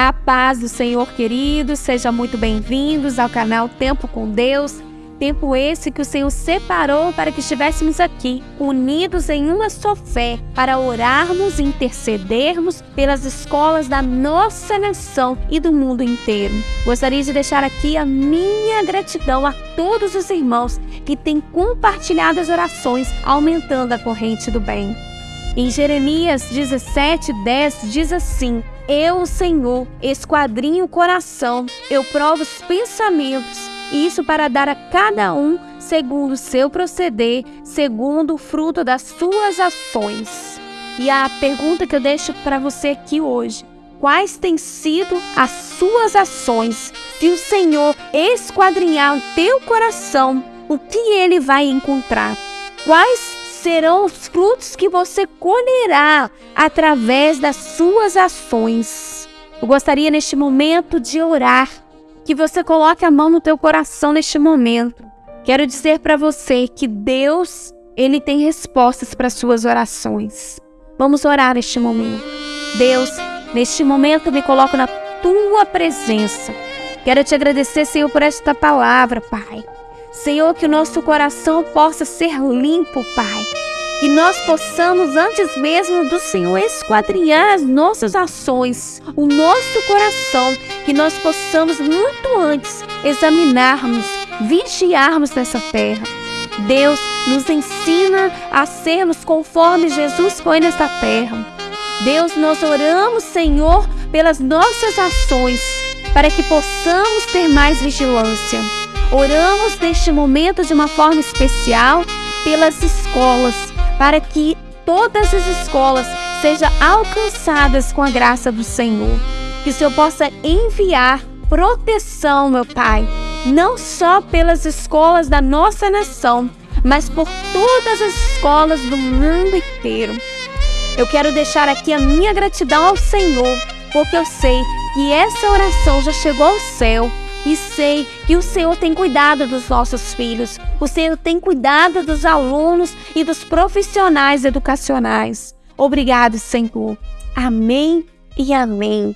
A paz do Senhor, queridos, sejam muito bem-vindos ao canal Tempo com Deus. Tempo esse que o Senhor separou para que estivéssemos aqui, unidos em uma só fé, para orarmos e intercedermos pelas escolas da nossa nação e do mundo inteiro. Gostaria de deixar aqui a minha gratidão a todos os irmãos que têm compartilhado as orações, aumentando a corrente do bem. Em Jeremias 17, 10 diz assim: Eu, Senhor, esquadrinho o coração, eu provo os pensamentos, isso para dar a cada um segundo o seu proceder, segundo o fruto das suas ações. E a pergunta que eu deixo para você aqui hoje: quais têm sido as suas ações? Se o Senhor esquadrinhar o teu coração, o que ele vai encontrar? Quais serão os frutos que você colherá através das suas ações. Eu gostaria neste momento de orar, que você coloque a mão no teu coração neste momento. Quero dizer para você que Deus, ele tem respostas para suas orações. Vamos orar neste momento. Deus, neste momento me coloco na tua presença. Quero te agradecer, Senhor, por esta palavra, Pai. Senhor, que o nosso coração possa ser limpo, Pai. Que nós possamos, antes mesmo do Senhor, esquadrinhar as nossas ações, o nosso coração, que nós possamos, muito antes, examinarmos, vigiarmos nessa terra. Deus nos ensina a sermos conforme Jesus foi nesta terra. Deus, nós oramos, Senhor, pelas nossas ações, para que possamos ter mais vigilância. Oramos neste momento de uma forma especial pelas escolas, para que todas as escolas sejam alcançadas com a graça do Senhor. Que o Senhor possa enviar proteção, meu Pai, não só pelas escolas da nossa nação, mas por todas as escolas do mundo inteiro. Eu quero deixar aqui a minha gratidão ao Senhor, porque eu sei que essa oração já chegou ao céu e sei que o Senhor tem cuidado dos nossos filhos, o Senhor tem cuidado dos alunos e dos profissionais educacionais. Obrigado, Senhor. Amém e amém.